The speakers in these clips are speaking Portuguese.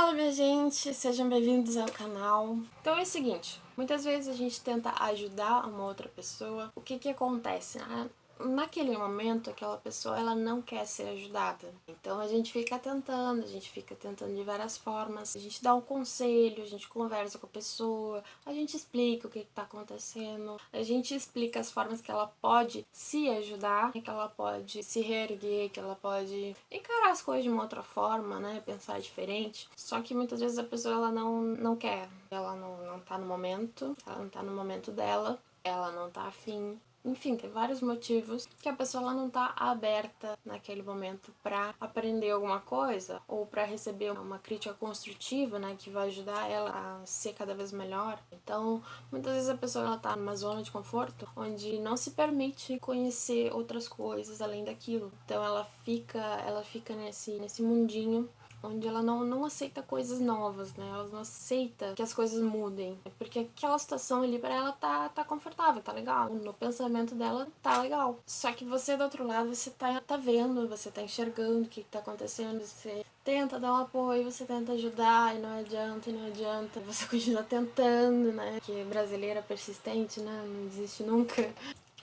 Fala minha gente, sejam bem-vindos ao canal. Então é o seguinte, muitas vezes a gente tenta ajudar uma outra pessoa, o que que acontece? Né? Naquele momento aquela pessoa ela não quer ser ajudada. Então a gente fica tentando, a gente fica tentando de várias formas, a gente dá um conselho, a gente conversa com a pessoa, a gente explica o que está acontecendo, a gente explica as formas que ela pode se ajudar, que ela pode se reerguer, que ela pode encarar as coisas de uma outra forma, né, pensar diferente. Só que muitas vezes a pessoa ela não, não quer, ela não, não tá no momento, ela não tá no momento dela, ela não tá afim, enfim, tem vários motivos que a pessoa ela não tá aberta naquele momento para aprender alguma coisa ou para receber uma crítica construtiva, né, que vai ajudar ela a ser cada vez melhor. Então, muitas vezes a pessoa ela tá numa zona de conforto onde não se permite conhecer outras coisas além daquilo. Então, ela fica, ela fica nesse nesse mundinho onde ela não, não aceita coisas novas, né? Ela não aceita que as coisas mudem. Porque aquela situação ali pra ela tá, tá confortável, tá legal. No pensamento dela tá legal. Só que você do outro lado, você tá, tá vendo, você tá enxergando o que, que tá acontecendo, você tenta dar um apoio, você tenta ajudar e não adianta, e não adianta. Você continua tentando, né? Que brasileira persistente, né? Não desiste nunca.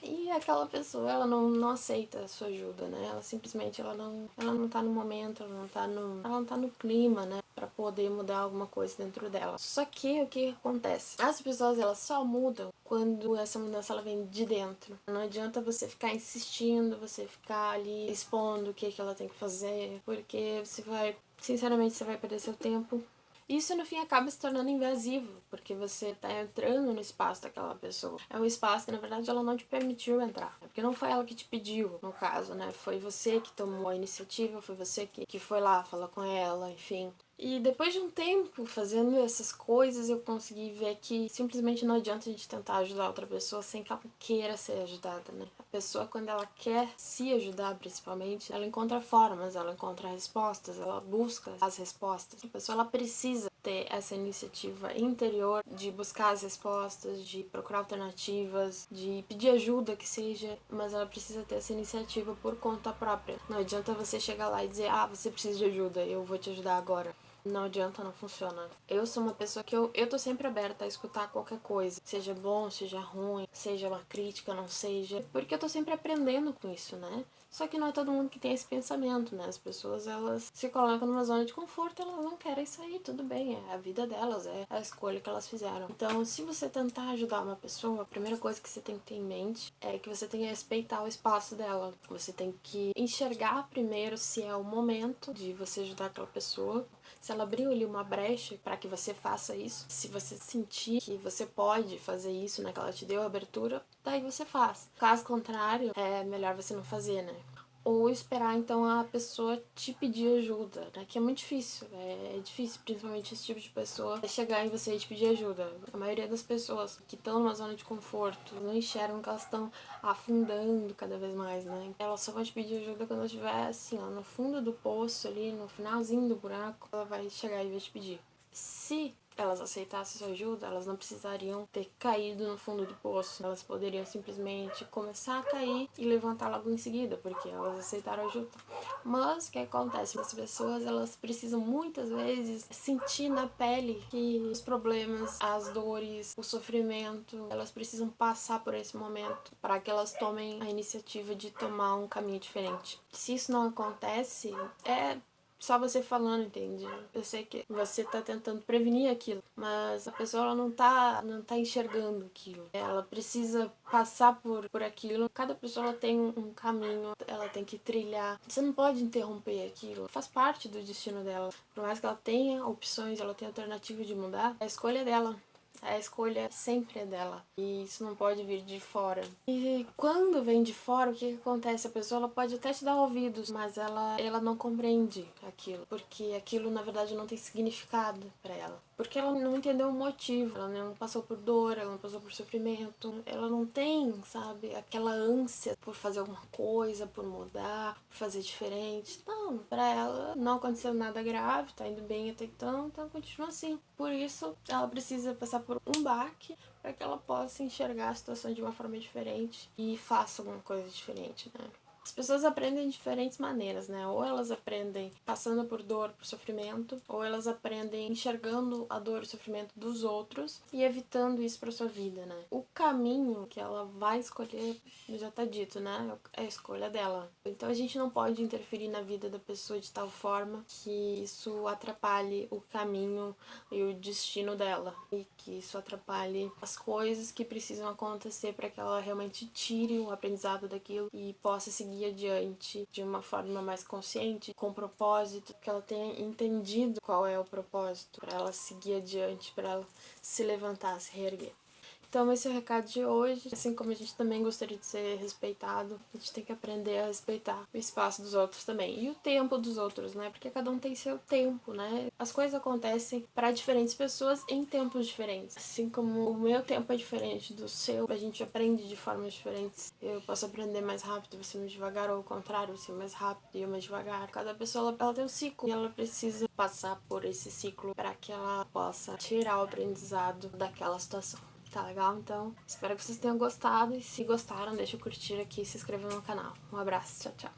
E aquela pessoa, ela não, não aceita a sua ajuda, né? Ela simplesmente, ela não, ela não tá no momento, ela não tá no, ela não tá no clima, né? Pra poder mudar alguma coisa dentro dela. Só que, o que acontece? As pessoas, elas só mudam quando essa mudança, ela vem de dentro. Não adianta você ficar insistindo, você ficar ali expondo o que, que ela tem que fazer, porque você vai, sinceramente, você vai perder seu tempo isso no fim acaba se tornando invasivo, porque você tá entrando no espaço daquela pessoa. É um espaço que na verdade ela não te permitiu entrar. Porque não foi ela que te pediu, no caso, né? Foi você que tomou a iniciativa, foi você que, que foi lá falar com ela, enfim. E depois de um tempo fazendo essas coisas, eu consegui ver que simplesmente não adianta a gente tentar ajudar outra pessoa sem que ela queira ser ajudada, né? A pessoa, quando ela quer se ajudar, principalmente, ela encontra formas, ela encontra respostas, ela busca as respostas. A pessoa, ela precisa ter essa iniciativa interior de buscar as respostas, de procurar alternativas, de pedir ajuda que seja, mas ela precisa ter essa iniciativa por conta própria. Não adianta você chegar lá e dizer, ah, você precisa de ajuda, eu vou te ajudar agora. Não adianta, não funciona. Eu sou uma pessoa que eu, eu tô sempre aberta a escutar qualquer coisa. Seja bom, seja ruim, seja uma crítica, não seja. Porque eu tô sempre aprendendo com isso, né? Só que não é todo mundo que tem esse pensamento, né? As pessoas, elas se colocam numa zona de conforto, elas não querem sair, tudo bem, é a vida delas, é a escolha que elas fizeram. Então, se você tentar ajudar uma pessoa, a primeira coisa que você tem que ter em mente é que você tem que respeitar o espaço dela. Você tem que enxergar primeiro se é o momento de você ajudar aquela pessoa, se ela abriu ali uma brecha para que você faça isso, se você sentir que você pode fazer isso, né, que ela te deu a abertura, daí você faz. Caso contrário, é melhor você não fazer, né? Ou esperar então a pessoa te pedir ajuda, né? Que é muito difícil, é, é difícil, principalmente esse tipo de pessoa, chegar em você e te pedir ajuda. A maioria das pessoas que estão numa zona de conforto não enxergam que elas estão afundando cada vez mais, né? Elas só vão te pedir ajuda quando estiver assim, ó, no fundo do poço ali, no finalzinho do buraco, ela vai chegar e vai te pedir. Se elas aceitassem sua ajuda, elas não precisariam ter caído no fundo do poço. Elas poderiam simplesmente começar a cair e levantar logo em seguida, porque elas aceitaram ajuda. Mas o que acontece? As pessoas elas precisam muitas vezes sentir na pele que os problemas, as dores, o sofrimento, elas precisam passar por esse momento para que elas tomem a iniciativa de tomar um caminho diferente. Se isso não acontece, é só você falando, entende? Eu sei que você tá tentando prevenir aquilo, mas a pessoa ela não tá, não tá enxergando aquilo. Ela precisa passar por, por aquilo. Cada pessoa ela tem um caminho, ela tem que trilhar. Você não pode interromper aquilo. Faz parte do destino dela. Por mais que ela tenha opções, ela tenha alternativa de mudar, a escolha é dela. A escolha sempre é dela. E isso não pode vir de fora. E quando vem de fora, o que, que acontece? A pessoa ela pode até te dar ouvidos, mas ela, ela não compreende aquilo. Porque aquilo, na verdade, não tem significado para ela. Porque ela não entendeu o motivo, ela não passou por dor, ela não passou por sofrimento, ela não tem, sabe, aquela ânsia por fazer alguma coisa, por mudar, por fazer diferente. Não, pra ela não aconteceu nada grave, tá indo bem até então, então continua assim. Por isso, ela precisa passar por um baque para que ela possa enxergar a situação de uma forma diferente e faça alguma coisa diferente, né? As pessoas aprendem de diferentes maneiras, né? Ou elas aprendem passando por dor, por sofrimento, ou elas aprendem enxergando a dor e o sofrimento dos outros e evitando isso para sua vida, né? O caminho que ela vai escolher já tá dito, né? É a escolha dela. Então a gente não pode interferir na vida da pessoa de tal forma que isso atrapalhe o caminho e o destino dela e que isso atrapalhe as coisas que precisam acontecer para que ela realmente tire o aprendizado daquilo e possa seguir adiante de uma forma mais consciente, com propósito, que ela tenha entendido qual é o propósito para ela seguir adiante, para ela se levantar, se reerguer. Então esse é o recado de hoje. Assim como a gente também gostaria de ser respeitado, a gente tem que aprender a respeitar o espaço dos outros também. E o tempo dos outros, né? Porque cada um tem seu tempo, né? As coisas acontecem para diferentes pessoas em tempos diferentes. Assim como o meu tempo é diferente do seu, a gente aprende de formas diferentes. Eu posso aprender mais rápido, você mais devagar, ou ao contrário, você mais rápido e eu mais devagar. Cada pessoa ela tem um ciclo e ela precisa passar por esse ciclo para que ela possa tirar o aprendizado daquela situação. Tá legal? Então, espero que vocês tenham gostado. E se gostaram, deixa eu curtir aqui e se inscrever no canal. Um abraço, tchau, tchau.